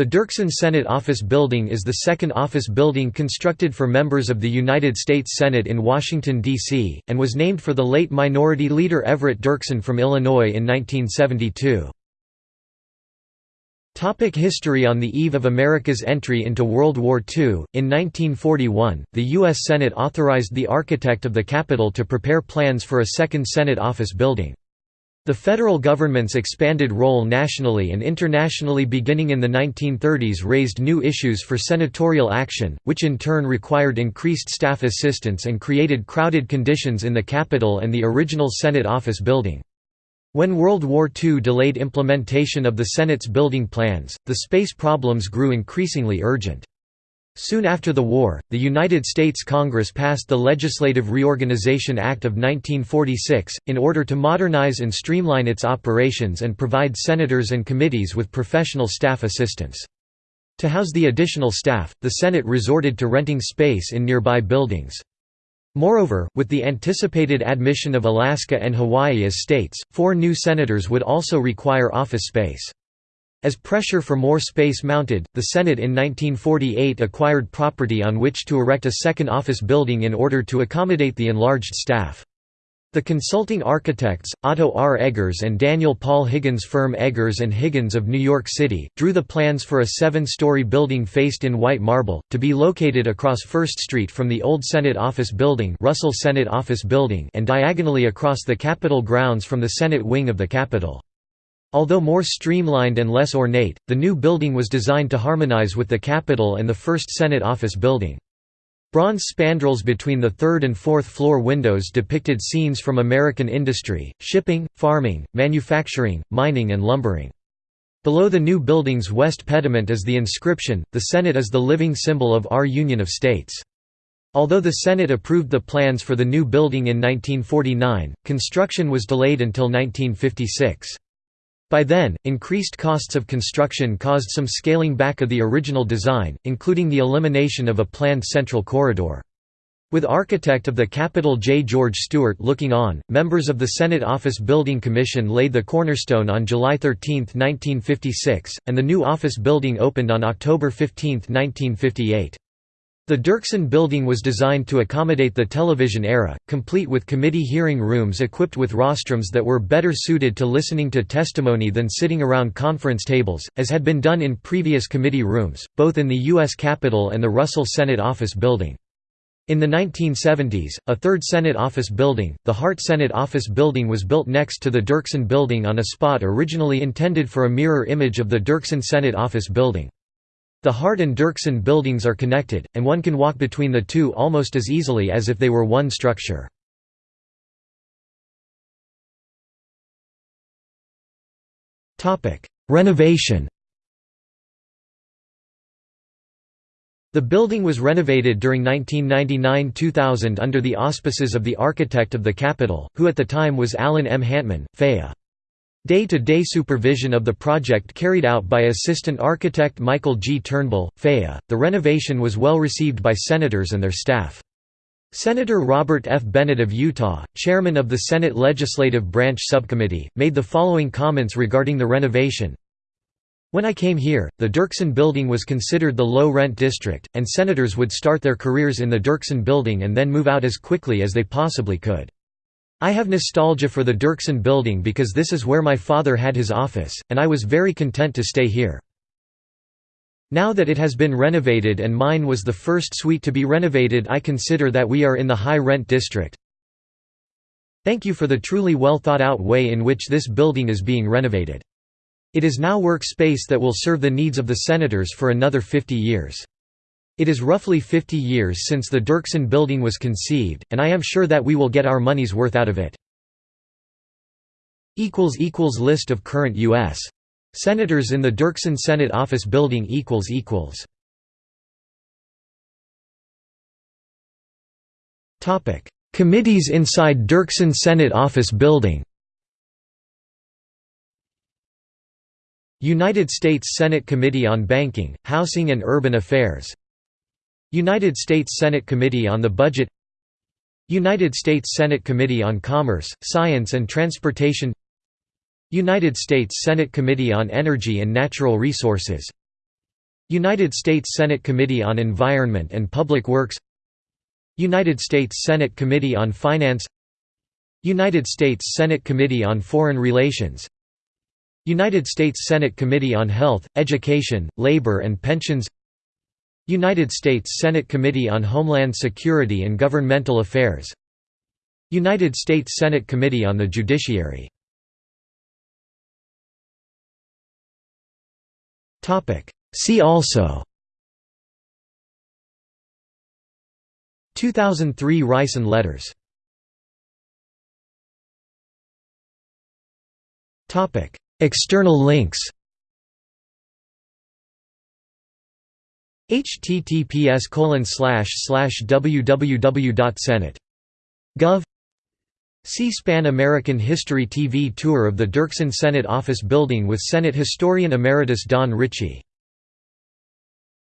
The Dirksen Senate Office Building is the second office building constructed for members of the United States Senate in Washington, D.C., and was named for the late Minority Leader Everett Dirksen from Illinois in 1972. Topic history On the eve of America's entry into World War II, in 1941, the U.S. Senate authorized the architect of the Capitol to prepare plans for a second Senate office building. The federal government's expanded role nationally and internationally beginning in the 1930s raised new issues for senatorial action, which in turn required increased staff assistance and created crowded conditions in the Capitol and the original Senate office building. When World War II delayed implementation of the Senate's building plans, the space problems grew increasingly urgent. Soon after the war, the United States Congress passed the Legislative Reorganization Act of 1946, in order to modernize and streamline its operations and provide senators and committees with professional staff assistance. To house the additional staff, the Senate resorted to renting space in nearby buildings. Moreover, with the anticipated admission of Alaska and Hawaii as states, four new senators would also require office space. As pressure for more space mounted, the Senate in 1948 acquired property on which to erect a second office building in order to accommodate the enlarged staff. The consulting architects, Otto R. Eggers and Daniel Paul Higgins firm Eggers and Higgins of New York City, drew the plans for a seven-story building faced in white marble, to be located across First Street from the old Senate Office Building, Russell Senate Office Building and diagonally across the Capitol grounds from the Senate wing of the Capitol. Although more streamlined and less ornate, the new building was designed to harmonize with the Capitol and the first Senate office building. Bronze spandrels between the third and fourth floor windows depicted scenes from American industry, shipping, farming, manufacturing, mining and lumbering. Below the new building's west pediment is the inscription, The Senate is the living symbol of our Union of States. Although the Senate approved the plans for the new building in 1949, construction was delayed until 1956. By then, increased costs of construction caused some scaling back of the original design, including the elimination of a planned central corridor. With architect of the Capitol J. George Stewart looking on, members of the Senate Office Building Commission laid the cornerstone on July 13, 1956, and the new office building opened on October 15, 1958. The Dirksen building was designed to accommodate the television era, complete with committee hearing rooms equipped with rostrums that were better suited to listening to testimony than sitting around conference tables, as had been done in previous committee rooms, both in the U.S. Capitol and the Russell Senate Office Building. In the 1970s, a third Senate office building, the Hart Senate Office Building was built next to the Dirksen Building on a spot originally intended for a mirror image of the Dirksen Senate Office Building. The Hart and Dirksen buildings are connected, and one can walk between the two almost as easily as if they were one structure. Renovation The building was renovated during 1999–2000 under the auspices of the architect of the Capitol, who at the time was Alan M. Hantman, FAA. Day-to-day -day supervision of the project carried out by assistant architect Michael G. Turnbull, FAA. The renovation was well received by senators and their staff. Senator Robert F. Bennett of Utah, chairman of the Senate Legislative Branch Subcommittee, made the following comments regarding the renovation. When I came here, the Dirksen Building was considered the low-rent district, and senators would start their careers in the Dirksen Building and then move out as quickly as they possibly could. I have nostalgia for the Dirksen building because this is where my father had his office, and I was very content to stay here. Now that it has been renovated and mine was the first suite to be renovated I consider that we are in the high-rent district. Thank you for the truly well thought out way in which this building is being renovated. It is now work space that will serve the needs of the senators for another 50 years. It is roughly 50 years since the Dirksen building was conceived, and I am sure that we will get our money's worth out of it. List of current U.S. Senators in the Dirksen Senate Office Building Committees inside Dirksen Senate Office Building United States Senate Committee on Banking, Housing and Urban Affairs United States Senate Committee on the Budget United States Senate Committee on Commerce, Science and Transportation United States Senate Committee on Energy and Natural Resources United States Senate Committee on Environment and Public Works United States Senate Committee on Finance United States Senate Committee on Foreign Relations United States Senate Committee on Health, Education, Labor and Pensions United States Senate Committee on Homeland Security and Governmental Affairs United States Senate Committee on the Judiciary. See also 2003 Ricin letters. External links https www.senate.gov C-SPAN American History TV tour of the Dirksen Senate Office Building with Senate Historian Emeritus Don Ritchie